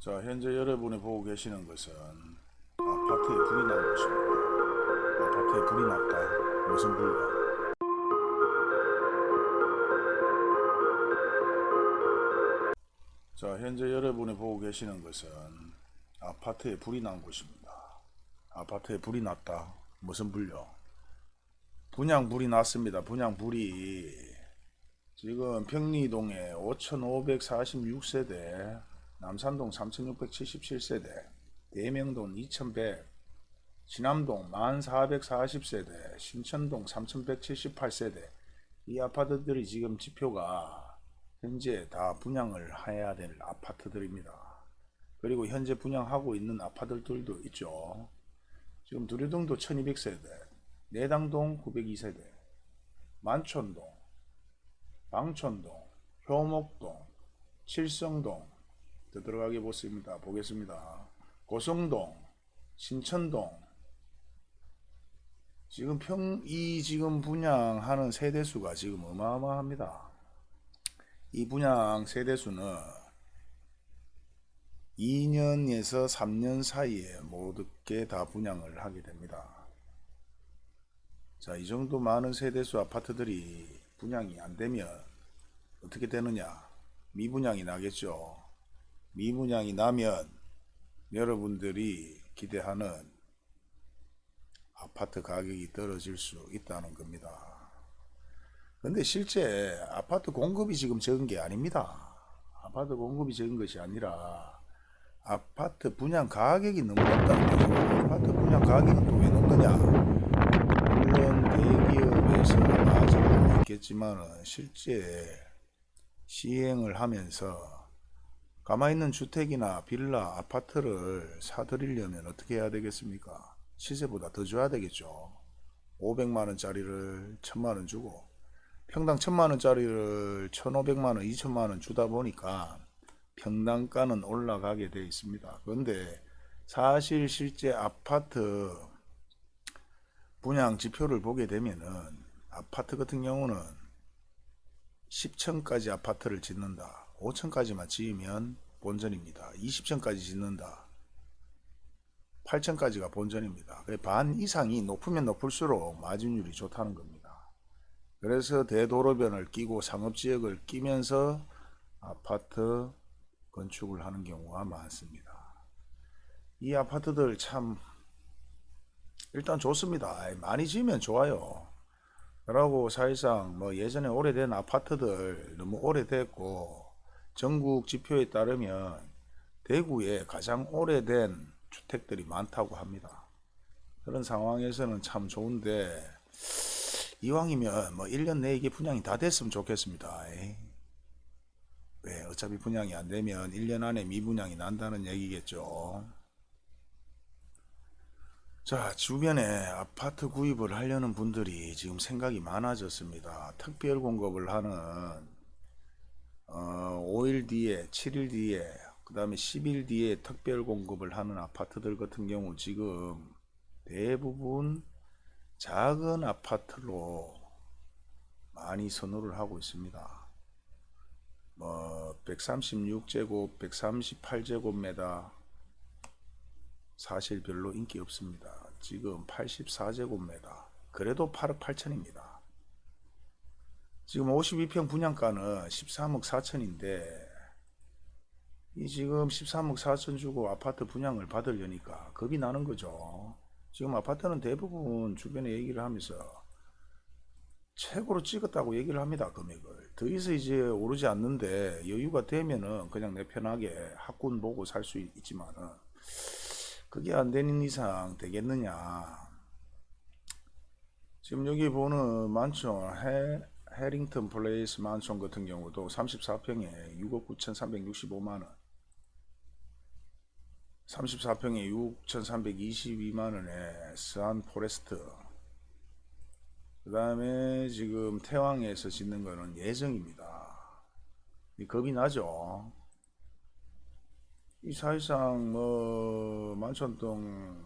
자, 현재 여러분이 보고 계시는 것은 아파트에 불이 난 곳입니다. 아파트에 불이 났다. 무슨 불이야? 자, 현재 여러분이 보고 계시는 것은 아파트에 불이 난 곳입니다. 아파트에 불이 났다. 무슨 불요? 분양 불이 났습니다. 분양 불이 지금 평리동에 5,546세대, 남산동 3,677세대, 대명동 2,100, 신암동 1,440세대, 신천동 3,178세대 이 아파트들이 지금 지표가 현재 다 분양을 해야 될 아파트들입니다. 그리고 현재 분양하고 있는 아파트들도 있죠. 지금 두류동도 1200세대, 내당동 902세대, 만촌동, 방촌동, 효목동, 칠성동 더 들어가게 보습니다. 보겠습니다. 고성동, 신천동 지금 평 이 지금 분양하는 세대수가 지금 어마어마합니다. 이 분양 세대수는 2년에서 3년 사이에 모두 게 다 분양을 하게 됩니다. 자, 이 정도 많은 세대수 아파트들이 분양이 안 되면 어떻게 되느냐? 미분양이 나겠죠. 미분양이 나면 여러분들이 기대하는 아파트 가격이 떨어질 수 있다는 겁니다. 근데 실제 아파트 공급이 지금 적은 게 아닙니다. 아파트 공급이 적은 것이 아니라 아파트 분양 가격이 너무 높다는 거죠. 아파트 분양 가격은 또왜 높느냐? 물론 대기업에서 나아지고 있겠지만 실제 시행을 하면서 가만히 있는 주택이나 빌라, 아파트를 사들이려면 어떻게 해야 되겠습니까? 시세보다 더 줘야 되겠죠. 500만원짜리를 1000만원 주고 평당 1000만원짜리를 1500만원, 2000만원 주다 보니까 평당가는 올라가게 되어 있습니다. 그런데 사실 실제 아파트 분양 지표를 보게 되면은 아파트 같은 경우는 10층까지 아파트를 짓는다. 5층까지만 지으면 본전입니다. 20층까지 짓는다. 8층까지가 본전입니다. 반 이상이 높으면 높을수록 마진율이 좋다는 겁니다. 그래서 대도로변을 끼고 상업지역을 끼면서 아파트 건축을 하는 경우가 많습니다. 이 아파트들 참 일단 좋습니다. 많이 지으면 좋아요. 그러고 사실상 뭐 예전에 오래된 아파트들 너무 오래됐고 전국 지표에 따르면 대구에 가장 오래된 주택들이 많다고 합니다. 그런 상황에서는 참 좋은데 이왕이면 뭐 1년 내에 이게 분양이 다 됐으면 좋겠습니다. 왜 어차피 분양이 안 되면 1년 안에 미분양이 난다는 얘기겠죠. 자 주변에 아파트 구입을 하려는 분들이 지금 생각이 많아졌습니다. 특별 공급을 하는 어, 5일 뒤에 7일 뒤에 그 다음에 10일 뒤에 특별 공급을 하는 아파트들 같은 경우 지금 대부분 작은 아파트로 많이 선호를 하고 있습니다. 뭐 136제곱, 138제곱미터 사실 별로 인기 없습니다. 지금 84제곱미터 그래도 8억 8천입니다. 지금 52평 분양가는 13억 4천인데 이 지금 13억 4천 주고 아파트 분양을 받으려니까 겁이 나는 거죠. 지금 아파트는 대부분 주변에 얘기를 하면서 최고로 찍었다고 얘기를 합니다. 금액을. 더 이상 이제 오르지 않는데 여유가 되면은 그냥 내 편하게 학군 보고 살 수 있지만은 그게 안 되는 이상 되겠느냐. 지금 여기 보는 만촌 해, 해링턴 플레이스 만촌 같은 경우도 34평에 6억 9,365만원. 34평에 6,322만원에 스안 포레스트. 그 다음에 지금 태왕에서 짓는 거는 예정입니다. 겁이 나죠? 이 사실상 뭐 만촌동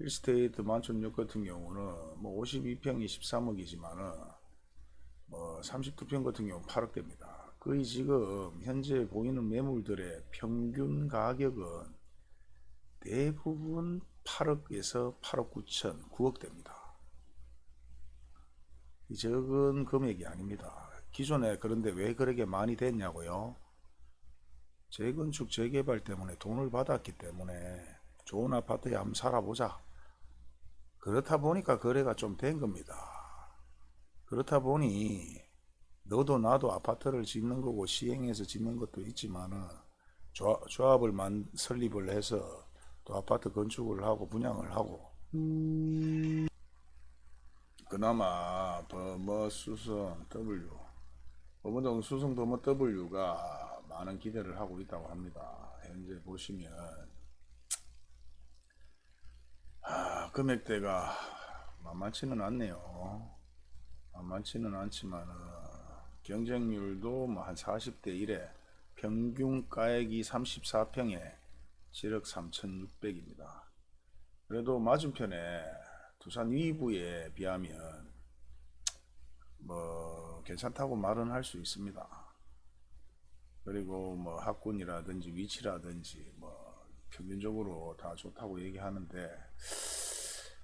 힐스테이트 만촌역 같은 경우는 뭐 52평이 13억이지만은 뭐 39평 같은 경우 8억 됩니다 거의 지금 현재 보이는 매물들의 평균 가격은 대부분 8억에서 8억 9천, 9억 대입니다. 이 적은 금액이 아닙니다. 기존에 그런데 왜 그렇게 많이 됐냐고요? 재건축 재개발 때문에 돈을 받았기 때문에 좋은 아파트에 한번 살아보자. 그렇다 보니까 거래가 좀 된 겁니다. 그렇다 보니 너도 나도 아파트를 짓는 거고 시행해서 짓는 것도 있지만은 조합, 조합을 만 설립을 해서 또 아파트 건축을 하고 분양을 하고 그나마 범어 수성 W 범어동 수성 범어 W가 많은 기대를 하고 있다고 합니다. 현재 보시면 아, 금액대가 만만치는 않네요. 만만치는 않지만 경쟁률도 뭐 한 40대 1에 평균 가액이 34평에 7억 3,600입니다. 그래도 맞은편에 두산 위부에 비하면 뭐 괜찮다고 말은 할 수 있습니다. 그리고 뭐 학군이라든지 위치라든지 뭐 평균적으로 다 좋다고 얘기하는데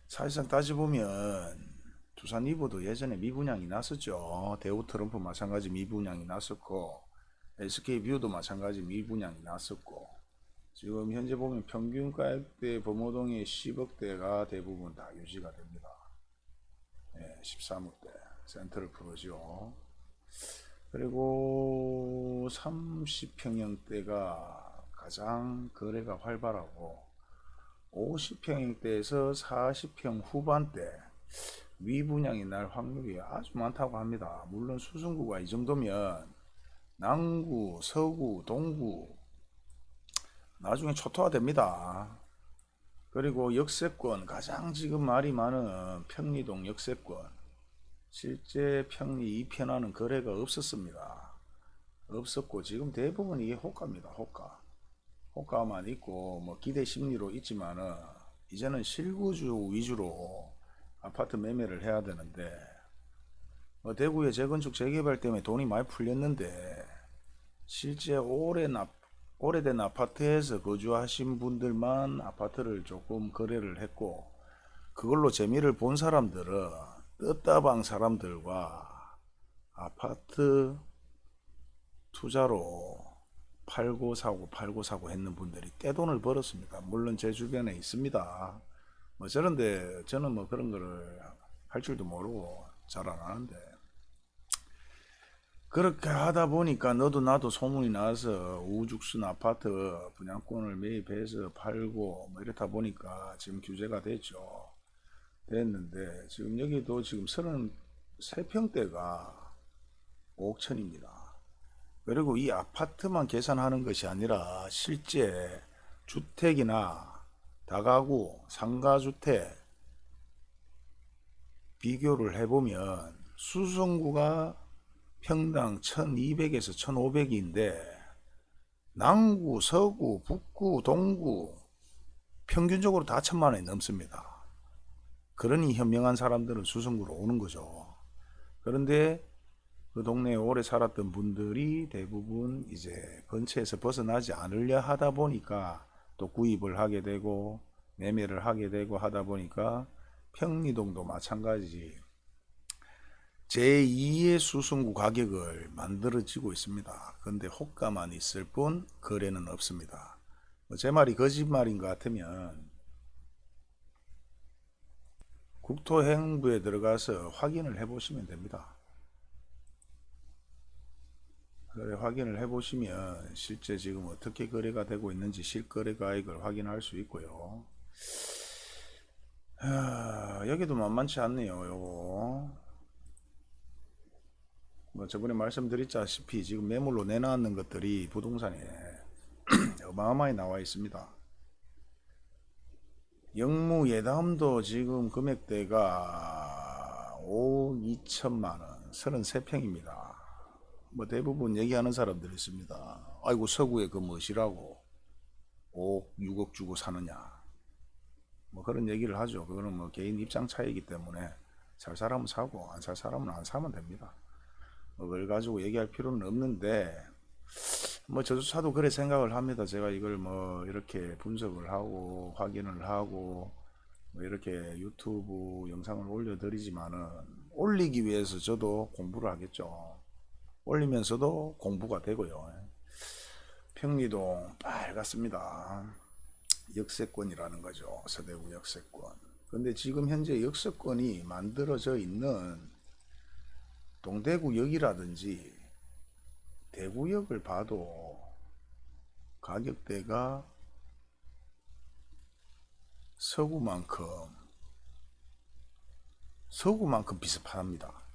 사실상 따져보면 두산 위브도 예전에 미분양이 났었죠. 대우 트럼프 마찬가지 미분양이 났었고 SK 뷰도 마찬가지 미분양이 났었고 지금 현재 보면 평균 가액대 범어동의 10억대가 대부분 다 유지가 됩니다. 예, 13억대 센트럴 푸르지오. 그리고 30평형대가 가장 거래가 활발하고 50평형대에서 40평 후반대 위분양이 날 확률이 아주 많다고 합니다. 물론 수성구가 이 정도면 남구, 서구, 동구 나중에 초토화 됩니다. 그리고 역세권 가장 지금 말이 많은 평리동 역세권 실제 평리 2편화는 거래가 없었습니다. 없었고 지금 대부분 이게 호가입니다. 호가 호가만 있고 뭐 기대 심리로 있지만은 이제는 실구주 위주로 아파트 매매를 해야 되는데 뭐 대구의 재건축 재개발 때문에 돈이 많이 풀렸는데 실제 오래 납 오래된 아파트에서 거주하신 분들만 아파트를 조금 거래를 했고 그걸로 재미를 본 사람들은 뜻다방 사람들과 아파트 투자로 팔고 사고 팔고 사고 했는 분들이 떼돈을 벌었습니다. 물론 제 주변에 있습니다. 뭐 저런데 저는 뭐 그런 거를 할 줄도 모르고 잘 안 하는데 그렇게 하다 보니까 너도 나도 소문이 나서 우죽순 아파트 분양권을 매입해서 팔고 뭐 이렇다 보니까 지금 규제가 됐죠. 됐는데 지금 여기도 지금 33평대가 5억천입니다. 그리고 이 아파트만 계산하는 것이 아니라 실제 주택이나 다가구, 상가주택 비교를 해보면 수성구가 평당 1200에서 1500인데 남구, 서구, 북구, 동구 평균적으로 다 천만 원이 넘습니다. 그러니 현명한 사람들은 수성구로 오는 거죠. 그런데 그 동네에 오래 살았던 분들이 대부분 이제 근처에서 벗어나지 않으려 하다 보니까 또 구입을 하게 되고 매매를 하게 되고 하다 보니까 평리동도 마찬가지 제2의 수승구 가격을 만들어지고 있습니다. 근데 호가만 있을 뿐 거래는 없습니다. 뭐제 말이 거짓말인 것 같으면 국토행부에 들어가서 확인을 해 보시면 됩니다. 그래 확인을 해 보시면 실제 지금 어떻게 거래가 되고 있는지 실거래 가액을 확인할 수 있고요. 하, 여기도 만만치 않네요. 요거 뭐 저번에 말씀드렸다시피 지금 매물로 내놨는 것들이 부동산에 어마어마히 나와 있습니다. 영무 예담도 지금 금액대가 5억 2천만원 33평입니다. 뭐 대부분 얘기하는 사람들이 있습니다. 아이고 서구에 그 무엇이라고 5억 6억 주고 사느냐 뭐 그런 얘기를 하죠. 그거는 뭐 개인 입장 차이기 때문에 살 사람은 사고 안 살 사람은 안 사면 됩니다. 뭐 그걸 가지고 얘기할 필요는 없는데 뭐 저조차도 그래 생각을 합니다. 제가 이걸 뭐 이렇게 분석을 하고 확인을 하고 뭐 이렇게 유튜브 영상을 올려드리지만은 올리기 위해서 저도 공부를 하겠죠. 올리면서도 공부가 되고요. 평리동 빨갛습니다. 역세권이라는 거죠. 서대구 역세권. 근데 지금 현재 역세권이 만들어져 있는 동대구역이라든지 대구역을 봐도 가격대가 서구만큼 서구만큼 비슷합니다.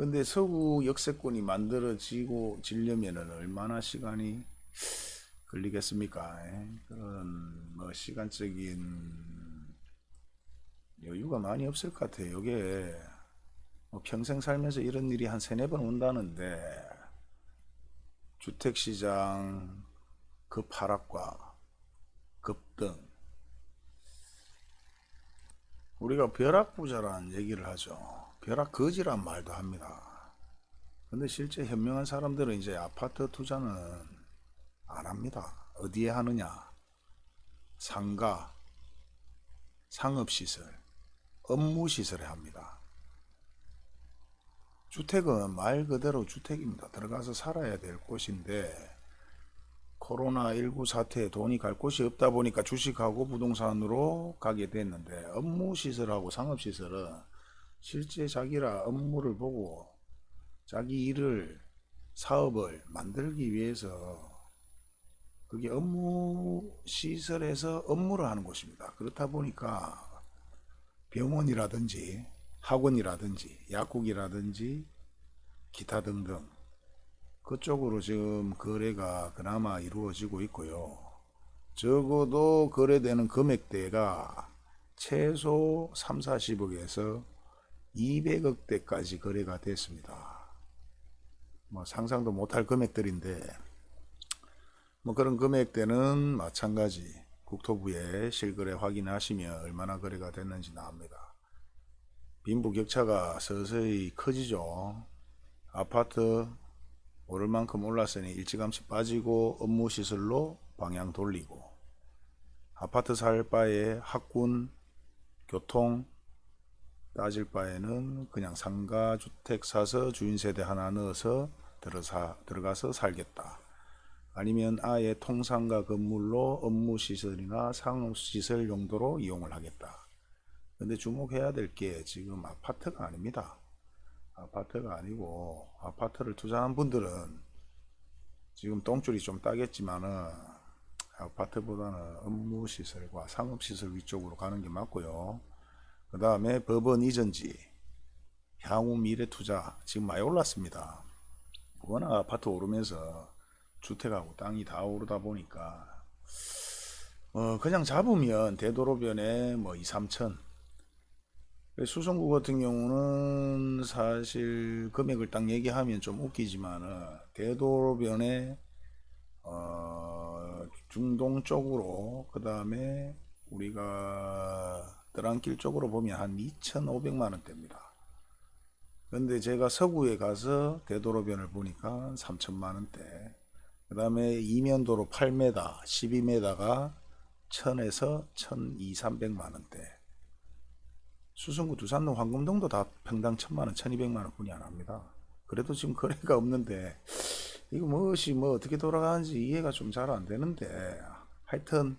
근데 서구 역세권이 만들어지고 지려면은 얼마나 시간이 걸리겠습니까? 예? 그런 뭐 시간적인 여유가 많이 없을 것 같아요. 이게 뭐 평생 살면서 이런 일이 한 세네 번 온다는데 주택시장 급 하락과 급등 우리가 벼락부자라는 얘기를 하죠. 벼락 거지란 말도 합니다. 근데 실제 현명한 사람들은 이제 아파트 투자는 안 합니다. 어디에 하느냐? 상가, 상업시설, 업무시설에 합니다. 주택은 말 그대로 주택입니다. 들어가서 살아야 될 곳인데 코로나19 사태에 돈이 갈 곳이 없다 보니까 주식하고 부동산으로 가게 됐는데 업무시설하고 상업시설은 실제 자기라 업무를 보고 자기 일을 사업을 만들기 위해서 그게 업무 시설에서 업무를 하는 곳입니다. 그렇다 보니까 병원이라든지 학원이라든지 약국이라든지 기타 등등 그쪽으로 지금 거래가 그나마 이루어지고 있고요. 적어도 거래되는 금액대가 최소 3, 40억에서 200억대까지 거래가 됐습니다. 뭐 상상도 못할 금액들인데 뭐 그런 금액대는 마찬가지 국토부에 실거래 확인하시면 얼마나 거래가 됐는지 나옵니다. 빈부격차가 서서히 커지죠. 아파트 오를 만큼 올랐으니 일찌감치 빠지고 업무시설로 방향 돌리고 아파트 살 바에 학군, 교통 따질 바에는 그냥 상가 주택 사서 주인 세대 하나 넣어서 들어사, 들어가서 살겠다. 아니면 아예 통상가 건물로 업무시설이나 상업시설 용도로 이용을 하겠다. 근데 주목해야 될 게 지금 아파트가 아닙니다. 아파트가 아니고 아파트를 투자한 분들은 지금 똥줄이 좀 따겠지만은 아파트보다는 업무시설과 상업시설 위쪽으로 가는 게 맞고요. 그 다음에 법원 이전지, 향후 미래 투자 지금 많이 올랐습니다. 워낙 아파트 오르면서 주택하고 땅이 다 오르다 보니까 어 그냥 잡으면 되도록변에 뭐 2, 3천 수성구 같은 경우는 사실 금액을 딱 얘기하면 좀 웃기지만은 되도록변에 어 중동 쪽으로 그 다음에 우리가 드랑길 쪽으로 보면 한 2,500만 원대입니다. 근데 제가 서구에 가서 되도로변을 보니까 3천만 원대. 그 다음에 이면도로 8m, 12m가 1000에서 1200, 300만 원대. 수성구 두산동 황금동도 다 평당 1000만 원, 1200만 원 뿐이 안 합니다. 그래도 지금 거래가 없는데 이거 무엇이 뭐 어떻게 돌아가는지 이해가 좀 잘 안 되는데 하여튼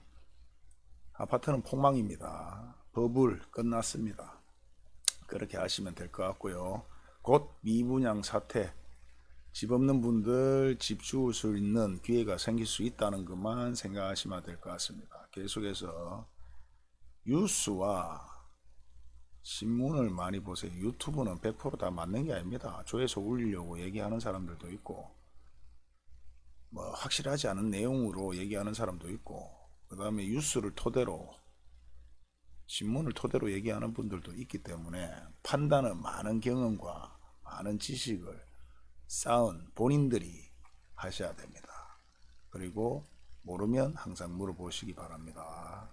아파트는 폭망입니다. 버블 끝났습니다. 그렇게 하시면 될 것 같고요. 곧 미분양 사태 집 없는 분들 집 주울 수 있는 기회가 생길 수 있다는 것만 생각하시면 될 것 같습니다. 계속해서 뉴스와 신문을 많이 보세요. 유튜브는 100%다 맞는 게 아닙니다. 조회수 올리려고 얘기하는 사람들도 있고 뭐 확실하지 않은 내용으로 얘기하는 사람도 있고 그 다음에 뉴스를 토대로 신문을 토대로 얘기하는 분들도 있기 때문에 판단은 많은 경험과 많은 지식을 쌓은 본인들이 하셔야 됩니다. 그리고 모르면 항상 물어보시기 바랍니다.